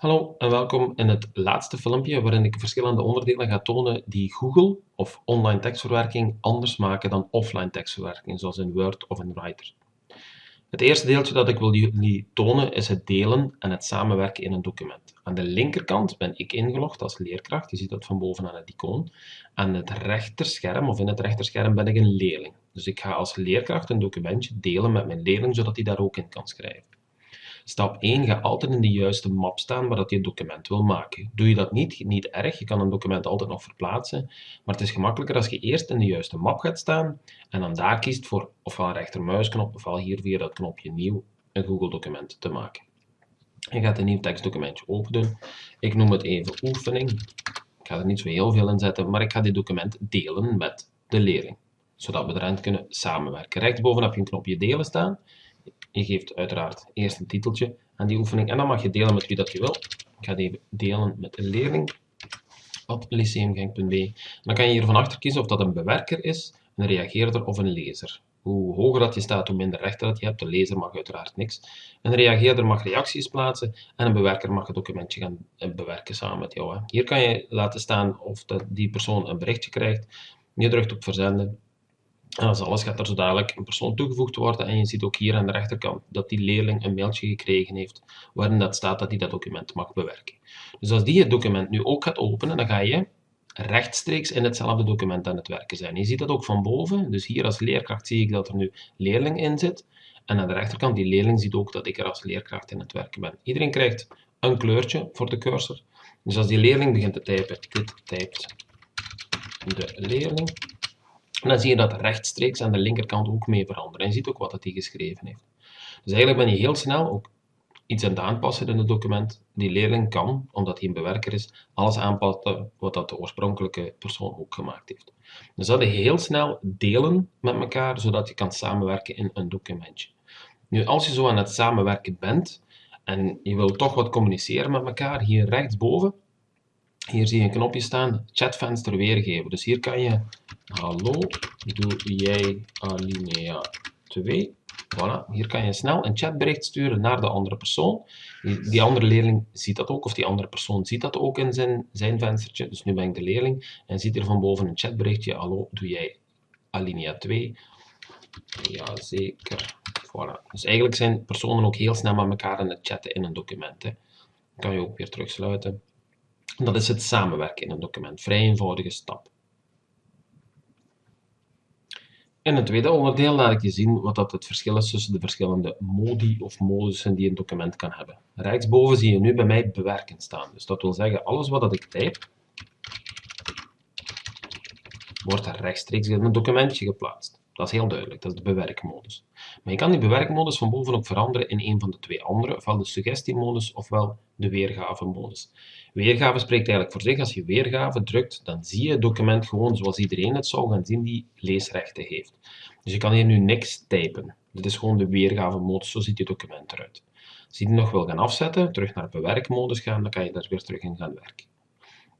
Hallo en welkom in het laatste filmpje waarin ik verschillende onderdelen ga tonen die Google of online tekstverwerking anders maken dan offline tekstverwerking, zoals in Word of in Writer. Het eerste deeltje dat ik wil jullie tonen is het delen en het samenwerken in een document. Aan de linkerkant ben ik ingelogd als leerkracht, je ziet dat van boven aan het icoon. Aan het rechterscherm of in het rechterscherm ben ik een leerling. Dus ik ga als leerkracht een documentje delen met mijn leerling, zodat hij daar ook in kan schrijven. Stap 1, ga altijd in de juiste map staan waar dat je het document wil maken. Doe je dat niet, niet erg, je kan een document altijd nog verplaatsen, maar het is gemakkelijker als je eerst in de juiste map gaat staan en dan daar kiest voor ofwel rechtermuisknop ofwel hier via dat knopje nieuw een Google document te maken. Je gaat een nieuw tekstdocumentje openen. Ik noem het even oefening. Ik ga er niet zo heel veel in zetten, maar ik ga dit document delen met de leerling, zodat we erin kunnen samenwerken. Rechtsboven heb je een knopje delen staan. Je geeft uiteraard eerst een titeltje aan die oefening en dan mag je delen met wie dat je wil. Ik ga die delen met een leerling op lyceumgenk.be. Dan kan je hier van achter kiezen of dat een bewerker is, een reageerder of een lezer. Hoe hoger dat je staat, hoe minder rechten dat je hebt. De lezer mag uiteraard niks. Een reageerder mag reacties plaatsen en een bewerker mag het documentje gaan bewerken samen met jou. Hier kan je laten staan of dat die persoon een berichtje krijgt. Je drukt op verzenden en als alles gaat er zo dadelijk een persoon toegevoegd worden en je ziet ook hier aan de rechterkant dat die leerling een mailtje gekregen heeft waarin dat staat dat hij dat document mag bewerken. Dus als die het document nu ook gaat openen, dan ga je rechtstreeks in hetzelfde document aan het werken zijn. Je ziet dat ook van boven, dus hier als leerkracht zie ik dat er nu leerling in zit. En aan de rechterkant, die leerling ziet ook dat ik er als leerkracht in het werken ben. Iedereen krijgt een kleurtje voor de cursor. Dus als die leerling begint te typen, dit typt de leerling, en dan zie je dat rechtstreeks aan de linkerkant ook mee veranderen. En je ziet ook wat hij geschreven heeft. Dus eigenlijk ben je heel snel ook iets aan het aanpassen in het document. Die leerling kan, omdat hij een bewerker is, alles aanpassen wat dat de oorspronkelijke persoon ook gemaakt heeft. Dus dat je heel snel delen met elkaar, zodat je kan samenwerken in een documentje. Nu, als je zo aan het samenwerken bent en je wil toch wat communiceren met elkaar, hier rechtsboven hier zie je een knopje staan, chatvenster weergeven. Dus hier kan je, hallo, doe jij alinea 2. Voilà, hier kan je snel een chatbericht sturen naar de andere persoon. Die, andere leerling ziet dat ook, of die andere persoon ziet dat ook in zijn, zijn venstertje. Dus nu ben ik de leerling en ziet er van boven een chatberichtje, hallo, doe jij alinea 2? Jazeker. Voilà. Dus eigenlijk zijn personen ook heel snel met elkaar aan het chatten in een document. Hè. Kan je ook weer terugsluiten. Dat is het samenwerken in een document. Vrij eenvoudige stap. In het tweede onderdeel laat ik je zien wat dat het verschil is tussen de verschillende modi of modussen die een document kan hebben. Rechtsboven zie je nu bij mij bewerken staan. Dus dat wil zeggen, alles wat dat ik type, wordt rechtstreeks in een documentje geplaatst. Dat is heel duidelijk, dat is de bewerkmodus. Maar je kan die bewerkmodus van boven ook veranderen in een van de twee andere, ofwel de suggestiemodus ofwel de weergave-modus. Weergave spreekt eigenlijk voor zich. Als je weergave drukt, dan zie je het document gewoon zoals iedereen het zou gaan zien die leesrechten heeft. Dus je kan hier nu niks typen. Dit is gewoon de weergave-modus, zo ziet je document eruit. Als je die nog wil gaan afzetten, terug naar bewerkmodus gaan, dan kan je daar weer terug in gaan werken.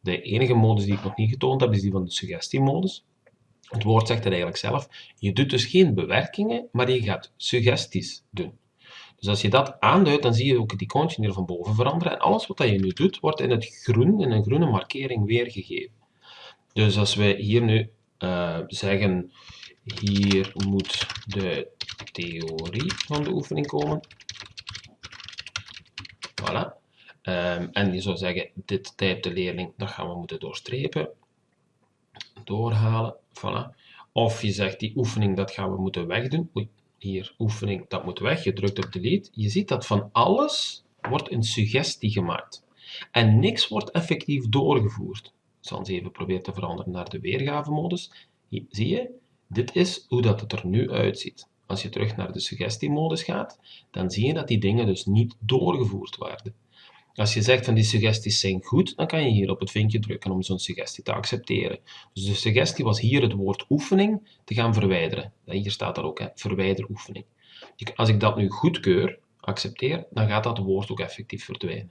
De enige modus die ik nog niet getoond heb, is die van de suggestiemodus. Het woord zegt het eigenlijk zelf. Je doet dus geen bewerkingen, maar je gaat suggesties doen. Dus als je dat aanduidt, dan zie je ook het icoontje hier van boven veranderen. En alles wat je nu doet, wordt in het groen, in een groene markering weergegeven. Dus als we hier nu uh, zeggen, hier moet de theorie van de oefening komen. Voilà. Um, en je zou zeggen, dit typt de leerling, dat gaan we moeten doorstrepen. Doorhalen, voilà. Of je zegt, die oefening, dat gaan we moeten wegdoen. Oei, hier, oefening, dat moet weg. Je drukt op delete. Je ziet dat van alles wordt een suggestie gemaakt. En niks wordt effectief doorgevoerd. Ik zal eens even proberen te veranderen naar de weergavemodus. Hier, zie je? Dit is hoe dat het er nu uitziet. Als je terug naar de suggestie-modus gaat, dan zie je dat die dingen dus niet doorgevoerd worden. Als je zegt van die suggesties zijn goed, dan kan je hier op het vinkje drukken om zo'n suggestie te accepteren. Dus de suggestie was hier het woord oefening te gaan verwijderen. Hier staat dat ook, hè, verwijder oefening. Als ik dat nu goedkeur, accepteer, dan gaat dat woord ook effectief verdwijnen.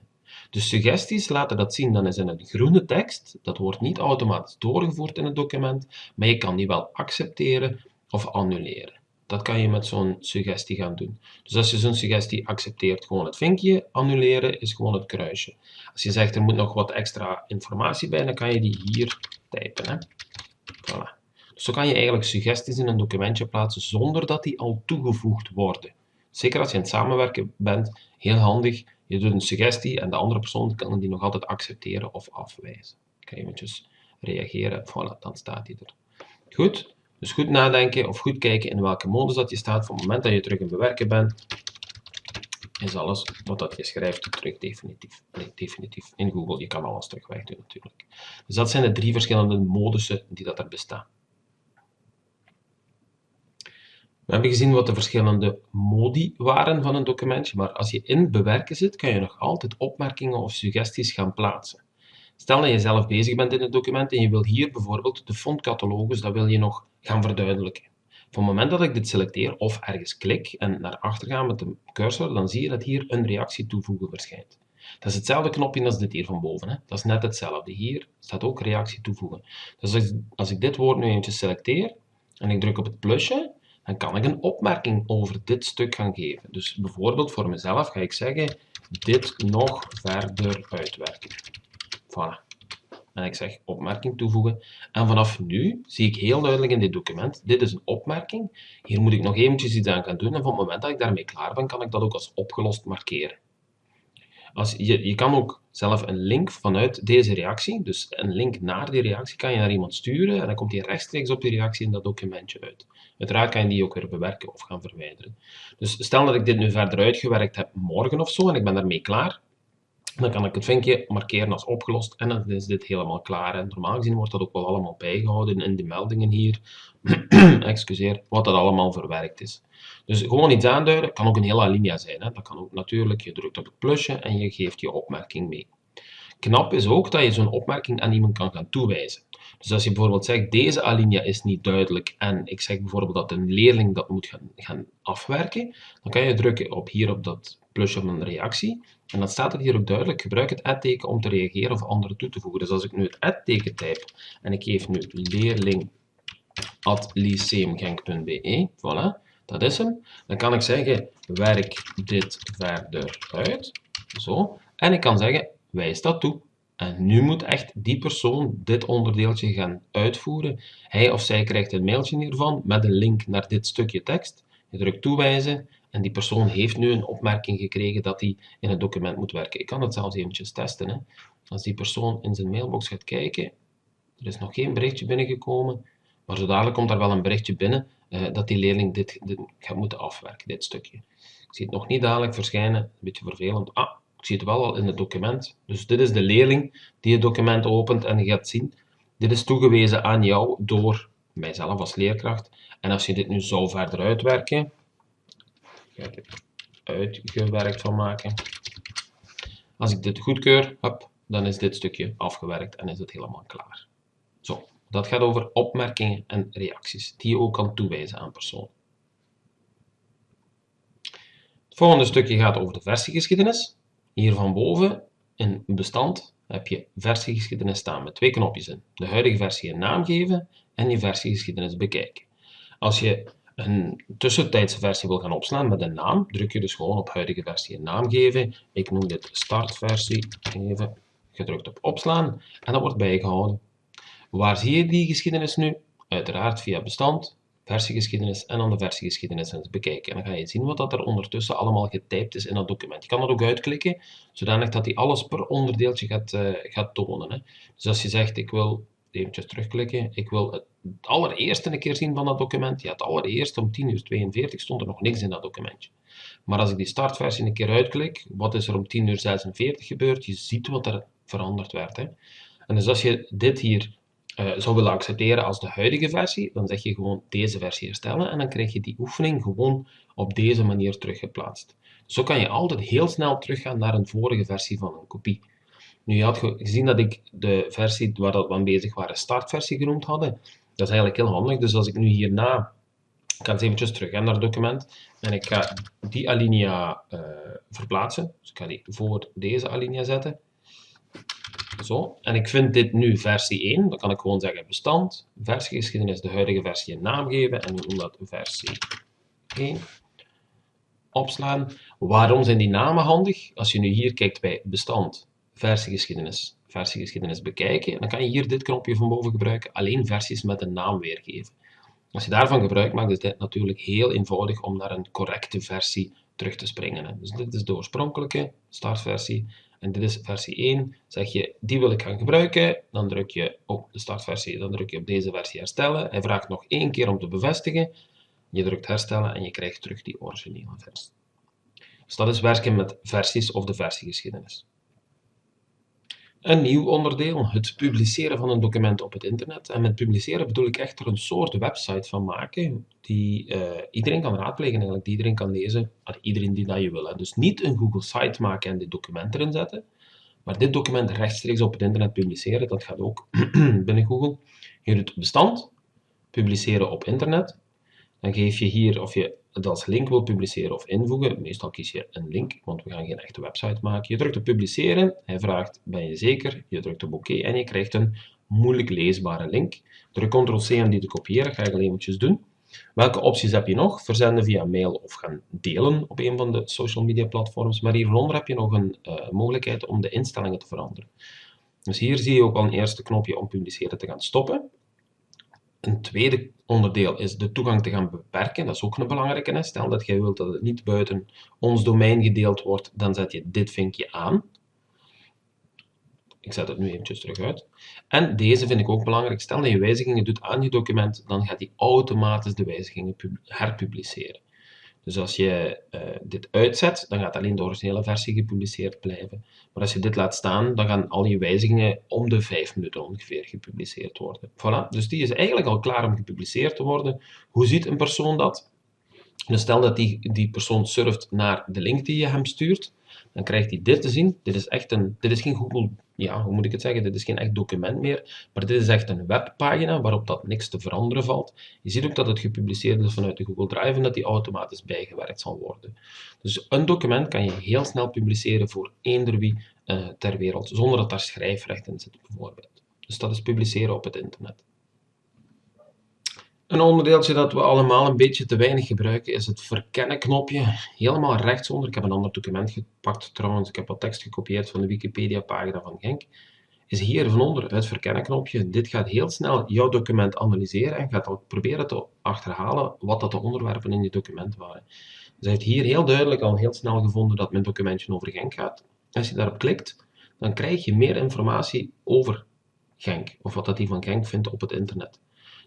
Dus suggesties laten dat zien, dan is in een groene tekst, dat wordt niet automatisch doorgevoerd in het document, maar je kan die wel accepteren of annuleren. Dat kan je met zo'n suggestie gaan doen. Dus als je zo'n suggestie accepteert, gewoon het vinkje, annuleren is gewoon het kruisje. Als je zegt er moet nog wat extra informatie bij, dan kan je die hier typen. Hè? Voilà. Dus zo kan je eigenlijk suggesties in een documentje plaatsen zonder dat die al toegevoegd worden. Zeker als je aan het samenwerken bent, heel handig. Je doet een suggestie en de andere persoon kan die nog altijd accepteren of afwijzen. Kan je eventjes reageren, voilà, dan staat die er. Goed, dus goed nadenken of goed kijken in welke modus dat je staat. Van het moment dat je terug in bewerken bent, is alles wat dat je schrijft terug definitief. Nee, definitief in Google. Je kan alles terug wegdoen natuurlijk. Dus dat zijn de drie verschillende modussen die dat er bestaan. We hebben gezien wat de verschillende modi waren van een documentje, maar als je in bewerken zit, kan je nog altijd opmerkingen of suggesties gaan plaatsen. Stel dat je zelf bezig bent in het document en je wil hier bijvoorbeeld de fontcatalogus, dat wil je nog gaan verduidelijken. Van het moment dat ik dit selecteer of ergens klik en naar achter ga met de cursor, dan zie je dat hier een reactie toevoegen verschijnt. Dat is hetzelfde knopje als dit hier van boven. Hè. Dat is net hetzelfde. Hier staat ook reactie toevoegen. Dus als ik, als ik dit woord nu eventjes selecteer en ik druk op het plusje, dan kan ik een opmerking over dit stuk gaan geven. Dus bijvoorbeeld voor mezelf ga ik zeggen, dit nog verder uitwerken. Voilà. En ik zeg opmerking toevoegen. En vanaf nu zie ik heel duidelijk in dit document, dit is een opmerking. Hier moet ik nog eventjes iets aan gaan doen. En van het moment dat ik daarmee klaar ben, kan ik dat ook als opgelost markeren. Als je, je kan ook zelf een link vanuit deze reactie, dus een link naar die reactie, kan je naar iemand sturen en dan komt die rechtstreeks op die reactie in dat documentje uit. Uiteraard kan je die ook weer bewerken of gaan verwijderen. Dus stel dat ik dit nu verder uitgewerkt heb morgen of zo en ik ben daarmee klaar, dan kan ik het vinkje markeren als opgelost en dan is dit helemaal klaar. En normaal gezien wordt dat ook wel allemaal bijgehouden in de meldingen hier, excuseer, wat dat allemaal verwerkt is. Dus gewoon iets aanduiden, kan ook een hele alinea zijn. Hè. Dat kan ook natuurlijk, je drukt op het plusje en je geeft je opmerking mee. Knap is ook dat je zo'n opmerking aan iemand kan gaan toewijzen. Dus als je bijvoorbeeld zegt, deze alinea is niet duidelijk en ik zeg bijvoorbeeld dat een leerling dat moet gaan, gaan afwerken, dan kan je drukken op hier op dat plusje van een reactie en dan staat het hier ook duidelijk, gebruik het add-teken om te reageren of anderen toe te voegen. Dus als ik nu het add-teken type en ik geef nu leerling lyceumgenk.be, voilà, dat is hem. Dan kan ik zeggen, werk dit verder uit. Zo. En ik kan zeggen, wijs dat toe. En nu moet echt die persoon dit onderdeeltje gaan uitvoeren. Hij of zij krijgt een mailtje hiervan met een link naar dit stukje tekst. Je drukt toewijzen en die persoon heeft nu een opmerking gekregen dat hij in het document moet werken. Ik kan het zelfs eventjes testen. Hè. Als die persoon in zijn mailbox gaat kijken, er is nog geen berichtje binnengekomen, maar zo dadelijk komt er wel een berichtje binnen uh, dat die leerling dit, dit, gaat moeten afwerken, dit stukje. Ik zie het nog niet dadelijk verschijnen, een beetje vervelend. Ah, ik zie het wel al in het document. Dus dit is de leerling die het document opent en gaat zien, dit is toegewezen aan jou door mijzelf als leerkracht. En als je dit nu zou verder uitwerken, het uitgewerkt van maken. Als ik dit goedkeur, hop, dan is dit stukje afgewerkt en is het helemaal klaar. Zo, dat gaat over opmerkingen en reacties, die je ook kan toewijzen aan personen. Het volgende stukje gaat over de versiegeschiedenis. Hier van boven in bestand heb je versiegeschiedenis staan met twee knopjes in. De huidige versie een naam geven en je versiegeschiedenis bekijken. Als je een tussentijdse versie wil gaan opslaan met een naam, druk je dus gewoon op huidige versie een naam geven. Ik noem dit startversie, even gedrukt op opslaan en dat wordt bijgehouden. Waar zie je die geschiedenis nu? Uiteraard via bestand, versiegeschiedenis en dan de versiegeschiedenis bekijken. En dan ga je zien wat dat er ondertussen allemaal getypt is in dat document. Je kan dat ook uitklikken, zodanig dat hij alles per onderdeeltje gaat, uh, gaat tonen. Hè. Dus als je zegt, ik wil eventjes terugklikken. Ik wil het allereerste een keer zien van dat document. Ja, het allereerste om 10.42 uur stond er nog niks in dat documentje. Maar als ik die startversie een keer uitklik, wat is er om 10.46 uur gebeurd? Je ziet wat er veranderd werd. Hè. En dus als je dit hier uh, zou willen accepteren als de huidige versie, dan zeg je gewoon deze versie herstellen en dan krijg je die oefening gewoon op deze manier teruggeplaatst. Zo kan je altijd heel snel teruggaan naar een vorige versie van een kopie. Nu, je had gezien dat ik de versie waar we aan bezig waren startversie genoemd hadden. Dat is eigenlijk heel handig. Dus als ik nu hierna, ik ga eens eventjes terug naar het document, en ik ga die alinea uh, verplaatsen. Dus ik ga die voor deze alinea zetten. Zo, en ik vind dit nu versie 1, dan kan ik gewoon zeggen bestand, versiegeschiedenis, de huidige versie een naam geven en we noemen dat versie Oké. Opslaan. Waarom zijn die namen handig? Als je nu hier kijkt bij bestand, versiegeschiedenis, versiegeschiedenis bekijken, dan kan je hier dit knopje van boven gebruiken, alleen versies met een naam weergeven. Als je daarvan gebruik maakt, is dit natuurlijk heel eenvoudig om naar een correcte versie terug te springen. Dus dit is de oorspronkelijke startversie en dit is versie 1. Zeg je, die wil ik gaan gebruiken, dan druk je op de startversie, dan druk je op deze versie herstellen. Hij vraagt nog één keer om te bevestigen. Je drukt herstellen en je krijgt terug die originele versie. Dus dat is werken met versies of de versiegeschiedenis. Een nieuw onderdeel, het publiceren van een document op het internet. En met publiceren bedoel ik echt er een soort website van maken die uh, iedereen kan raadplegen, eigenlijk, die iedereen kan lezen, iedereen die dat je wil. Hè. Dus niet een Google site maken en dit document erin zetten, maar dit document rechtstreeks op het internet publiceren, dat gaat ook binnen Google. Je doet bestand, publiceren op internet, dan geef je hier of je als link wil publiceren of invoegen. Meestal kies je een link, want we gaan geen echte website maken. Je drukt op publiceren, hij vraagt ben je zeker, je drukt op oké en je krijgt een moeilijk leesbare link. Druk ctrl-c om die te kopiëren, ga ik al eventjes doen. Welke opties heb je nog? Verzenden via mail of gaan delen op een van de social media platforms. Maar hieronder heb je nog een uh, mogelijkheid om de instellingen te veranderen. Dus hier zie je ook al een eerste knopje om publiceren te gaan stoppen. Een tweede onderdeel is de toegang te gaan beperken. Dat is ook een belangrijke. Stel dat jij wilt dat het niet buiten ons domein gedeeld wordt, dan zet je dit vinkje aan. Ik zet het nu eventjes terug uit. En deze vind ik ook belangrijk. Stel dat je wijzigingen doet aan je document, dan gaat hij automatisch de wijzigingen herpubliceren. Dus als je uh, dit uitzet, dan gaat alleen de originele versie gepubliceerd blijven. Maar als je dit laat staan, dan gaan al je wijzigingen om de 5 minuten ongeveer gepubliceerd worden. Voilà, dus die is eigenlijk al klaar om gepubliceerd te worden. Hoe ziet een persoon dat? Dus stel dat die, die persoon surft naar de link die je hem stuurt, dan krijgt hij dit te zien. Dit is echt een, dit is geen Google, ja, hoe moet ik het zeggen, dit is geen echt document meer, maar dit is echt een webpagina waarop dat niks te veranderen valt. Je ziet ook dat het gepubliceerd is vanuit de Google Drive en dat die automatisch bijgewerkt zal worden. Dus een document kan je heel snel publiceren voor eender wie uh, ter wereld, zonder dat daar schrijfrecht in zit bijvoorbeeld. Dus dat is publiceren op het internet. Een onderdeeltje dat we allemaal een beetje te weinig gebruiken is het verkennen knopje. Helemaal rechtsonder. Ik heb een ander document gepakt trouwens. Ik heb wat tekst gekopieerd van de Wikipedia pagina van Genk. Is hier van onder het verkennen knopje. Dit gaat heel snel jouw document analyseren en gaat ook proberen te achterhalen wat dat de onderwerpen in je document waren. Dus hij heeft hier heel duidelijk al heel snel gevonden dat mijn documentje over Genk gaat. Als je daarop klikt, dan krijg je meer informatie over Genk. Of wat dat hij van Genk vindt op het internet.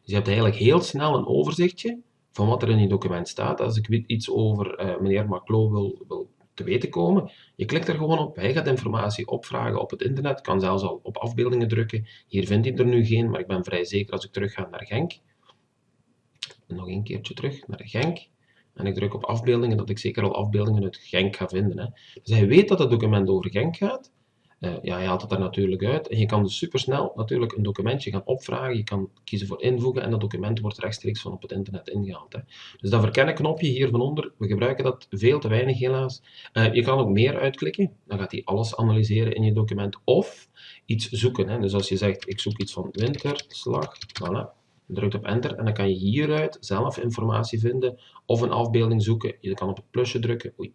Dus je hebt eigenlijk heel snel een overzichtje van wat er in je document staat. Als ik iets over uh, meneer Maclo wil, wil te weten komen, je klikt er gewoon op, hij gaat informatie opvragen op het internet, kan zelfs al op afbeeldingen drukken. Hier vind ik er nu geen, maar ik ben vrij zeker als ik terug ga naar Genk. En nog een keertje terug naar Genk. En ik druk op afbeeldingen, dat ik zeker al afbeeldingen uit Genk ga vinden. Hè. Dus hij weet dat het document over Genk gaat. Uh, ja, je haalt het er natuurlijk uit en je kan dus supersnel natuurlijk een documentje gaan opvragen. Je kan kiezen voor invoegen en dat document wordt rechtstreeks van op het internet ingehaald. Hè. Dus dat verkennen knopje hier van onder, we gebruiken dat veel te weinig helaas. Uh, je kan ook meer uitklikken, dan gaat hij alles analyseren in je document of iets zoeken. Hè. Dus als je zegt, ik zoek iets van winterslag, voilà, drukt op enter en dan kan je hieruit zelf informatie vinden of een afbeelding zoeken. Je kan op het plusje drukken, oei,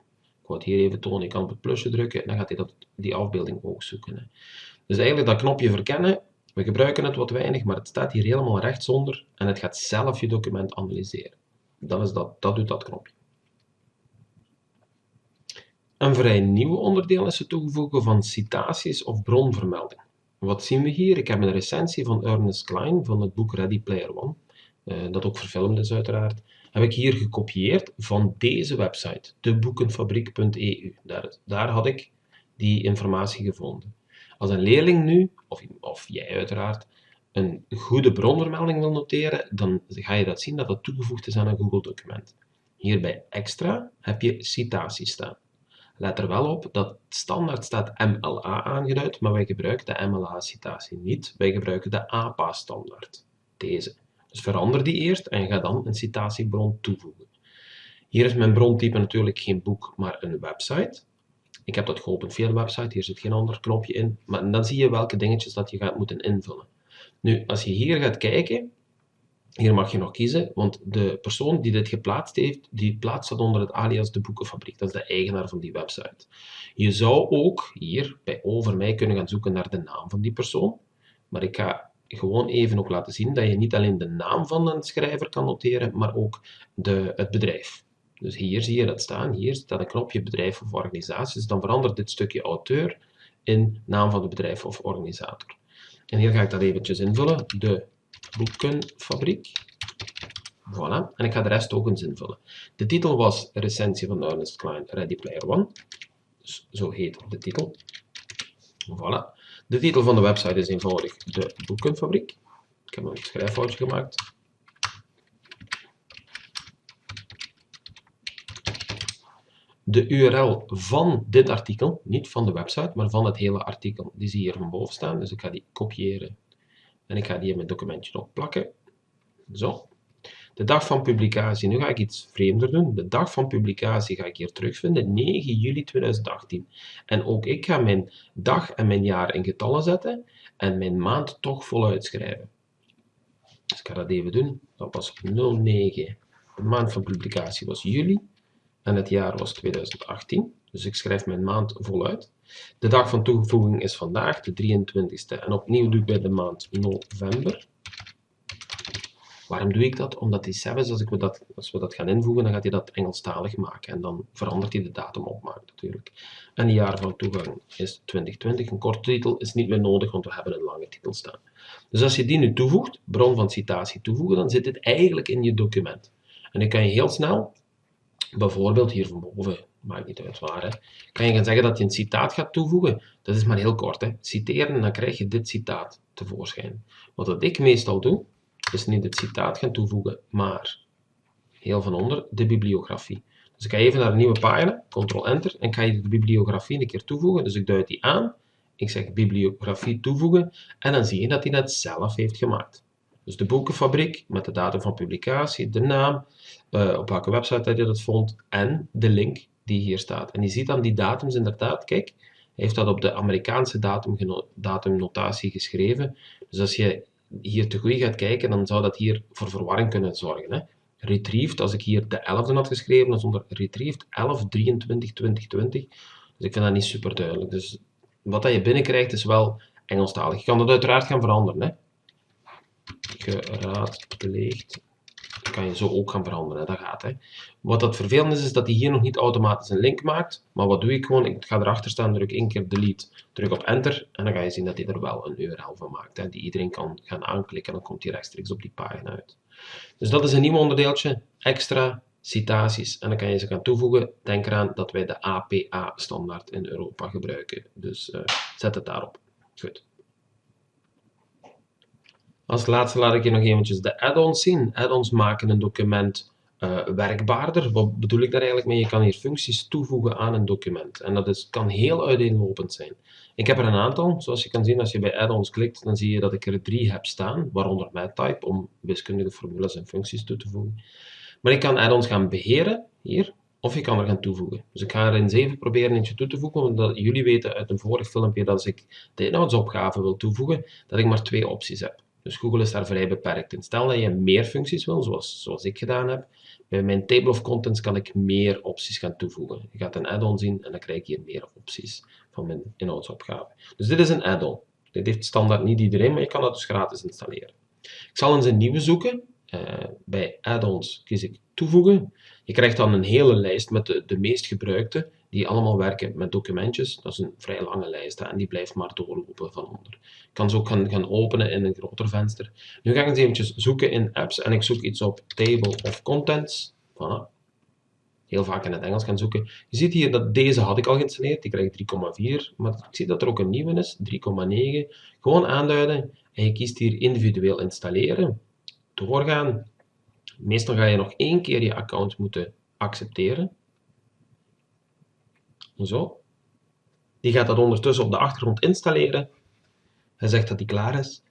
ik het hier even tonen. Je kan op het plusje drukken en dan gaat hij dat, die afbeelding ook zoeken. Hè. Dus eigenlijk dat knopje verkennen, we gebruiken het wat weinig, maar het staat hier helemaal rechtsonder en het gaat zelf je document analyseren. Dat, is dat, dat doet dat knopje. Een vrij nieuw onderdeel is het toevoegen van citaties of bronvermelding. Wat zien we hier? Ik heb een recensie van Ernest Klein van het boek Ready Player One, uh, dat ook verfilmd is uiteraard heb ik hier gekopieerd van deze website, deboekenfabriek.eu. Daar, daar had ik die informatie gevonden. Als een leerling nu, of, of jij uiteraard, een goede bronvermelding wil noteren, dan ga je dat zien dat dat toegevoegd is aan een Google-document. Hier bij extra heb je citaties staan. Let er wel op dat standaard staat MLA aangeduid, maar wij gebruiken de MLA-citatie niet. Wij gebruiken de APA-standaard. Deze. Dus verander die eerst en ga dan een citatiebron toevoegen. Hier is mijn brontype natuurlijk geen boek, maar een website. Ik heb dat geopend via de website, hier zit geen ander knopje in. Maar dan zie je welke dingetjes dat je gaat moeten invullen. Nu, als je hier gaat kijken, Hier mag je nog kiezen, want de persoon die dit geplaatst heeft, die plaatst dat onder het alias de Boekenfabriek. Dat is de eigenaar van die website. Je zou ook hier bij over mij kunnen gaan zoeken naar de naam van die persoon. Maar ik ga gewoon even ook laten zien dat je niet alleen de naam van een schrijver kan noteren, maar ook de, het bedrijf. Dus hier zie je dat staan. Hier staat een knopje bedrijf of organisatie. Dus dan verandert dit stukje auteur in naam van het bedrijf of organisator. En hier ga ik dat eventjes invullen. De boekenfabriek. Voilà. En ik ga de rest ook eens invullen. De titel was recensie van Ernest Klein Ready Player One. Dus zo heet de titel. Voilà. De titel van de website is eenvoudig de boekenfabriek. Ik heb een schrijffoutje gemaakt. De URL van dit artikel, niet van de website, maar van het hele artikel, die zie je hier van boven staan. Dus ik ga die kopiëren en ik ga die in mijn documentje opplakken. Zo. De dag van publicatie, nu ga ik iets vreemder doen. De dag van publicatie ga ik hier terugvinden, 9 juli 2018. En ook ik ga mijn dag en mijn jaar in getallen zetten en mijn maand toch voluit schrijven. Dus ik ga dat even doen. Dat was 09. De maand van publicatie was juli en het jaar was 2018. Dus ik schrijf mijn maand voluit. De dag van toevoeging is vandaag, de 23e. En opnieuw doe ik bij de maand november. Waarom doe ik dat? Omdat die Sabbath, als, ik dat, als we dat gaan invoegen, dan gaat hij dat Engelstalig maken. En dan verandert hij de datum opmaken natuurlijk. En het jaar van toegang is 2020. Een korte titel is niet meer nodig, want we hebben een lange titel staan. Dus als je die nu toevoegt, bron van citatie toevoegen, dan zit dit eigenlijk in je document. En dan kan je heel snel, bijvoorbeeld hier van boven, maakt niet uit waar, kan je gaan zeggen dat je een citaat gaat toevoegen. Dat is maar heel kort. Hè. Citeren en dan krijg je dit citaat tevoorschijn. Wat ik meestal doe, is niet het citaat gaan toevoegen, maar heel van onder de bibliografie. Dus ik ga even naar een nieuwe pagina, Ctrl-Enter, en ga je de bibliografie een keer toevoegen. Dus ik duid die aan, ik zeg bibliografie toevoegen, en dan zie je dat hij dat zelf heeft gemaakt. Dus de boekenfabriek met de datum van publicatie, de naam, uh, op welke website hij dat vond, en de link die hier staat. En je ziet dan die datums inderdaad, kijk, hij heeft dat op de Amerikaanse datum, datumnotatie geschreven. Dus als je hier te goed gaat kijken, dan zou dat hier voor verwarring kunnen zorgen. Hè. Retrieved, als ik hier de 11e had geschreven, dan zonder retrieved 11, 23, 2020. Dus ik vind dat niet super duidelijk. Dus wat dat je binnenkrijgt is wel Engelstalig. Je kan dat uiteraard gaan veranderen. Hè. Geraadpleegd kan je zo ook gaan veranderen, dat gaat. Hè. Wat dat vervelend is, is dat hij hier nog niet automatisch een link maakt. Maar wat doe ik gewoon? Ik ga erachter staan, druk één keer delete, druk op enter en dan ga je zien dat hij er wel een URL van maakt, hè, die iedereen kan gaan aanklikken en dan komt hij rechtstreeks op die pagina uit. Dus dat is een nieuw onderdeeltje, extra citaties. En dan kan je ze gaan toevoegen. Denk eraan dat wij de APA-standaard in Europa gebruiken. Dus uh, zet het daarop. Goed. Als laatste laat ik je nog eventjes de add-ons zien. Add-ons maken een document uh, werkbaarder. Wat bedoel ik daar eigenlijk mee? Je kan hier functies toevoegen aan een document. En dat is, kan heel uiteenlopend zijn. Ik heb er een aantal. Zoals je kan zien, als je bij add-ons klikt, dan zie je dat ik er drie heb staan. Waaronder MathType, om wiskundige formules en functies toe te voegen. Maar ik kan add-ons gaan beheren, hier. Of je kan er gaan toevoegen. Dus ik ga er in 7 proberen eentje toe te voegen, omdat jullie weten uit een vorig filmpje dat als ik de inhoudsopgave wil toevoegen, dat ik maar twee opties heb. Dus Google is daar vrij beperkt in. Stel dat je meer functies wil, zoals, zoals ik gedaan heb. Bij mijn table of contents kan ik meer opties gaan toevoegen. Je gaat een add-on zien en dan krijg je hier meer opties van mijn inhoudsopgave. Dus dit is een add-on. Dit heeft standaard niet iedereen, maar je kan dat dus gratis installeren. Ik zal eens een nieuwe zoeken. Uh, bij add-ons kies ik toevoegen. Je krijgt dan een hele lijst met de, de meest gebruikte die allemaal werken met documentjes. Dat is een vrij lange lijst en die blijft maar doorlopen van onder. Ik kan ze ook gaan, openen in een groter venster. Nu ga ik eens eventjes zoeken in apps en ik zoek iets op Table of Contents. Voilà. Heel vaak in het Engels gaan zoeken. Je ziet hier dat deze had ik al geïnstalleerd, die krijg 3,4, maar ik zie dat er ook een nieuwe is, 3,9. Gewoon aanduiden en je kiest hier individueel installeren. Doorgaan. Meestal ga je nog één keer je account moeten accepteren. Zo. Die gaat dat ondertussen op de achtergrond installeren. Hij zegt dat hij klaar is.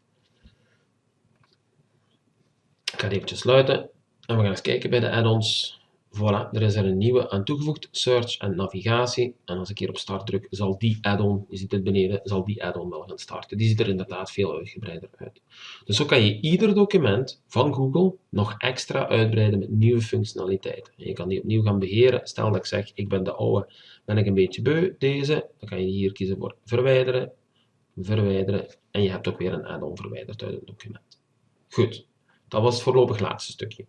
Ik ga het eventjes sluiten. En we gaan eens kijken bij de add-ons. Voilà, er is er een nieuwe aan toegevoegd, Search en Navigatie. En als ik hier op start druk, zal die add-on, je ziet het beneden, zal die add-on wel gaan starten. Die ziet er inderdaad veel uitgebreider uit. Dus zo kan je ieder document van Google nog extra uitbreiden met nieuwe functionaliteiten. je kan die opnieuw gaan beheren. Stel dat ik zeg, ik ben de oude, ben ik een beetje beu, deze. Dan kan je hier kiezen voor verwijderen, verwijderen. En je hebt ook weer een add-on verwijderd uit het document. Goed, dat was het voorlopig laatste stukje.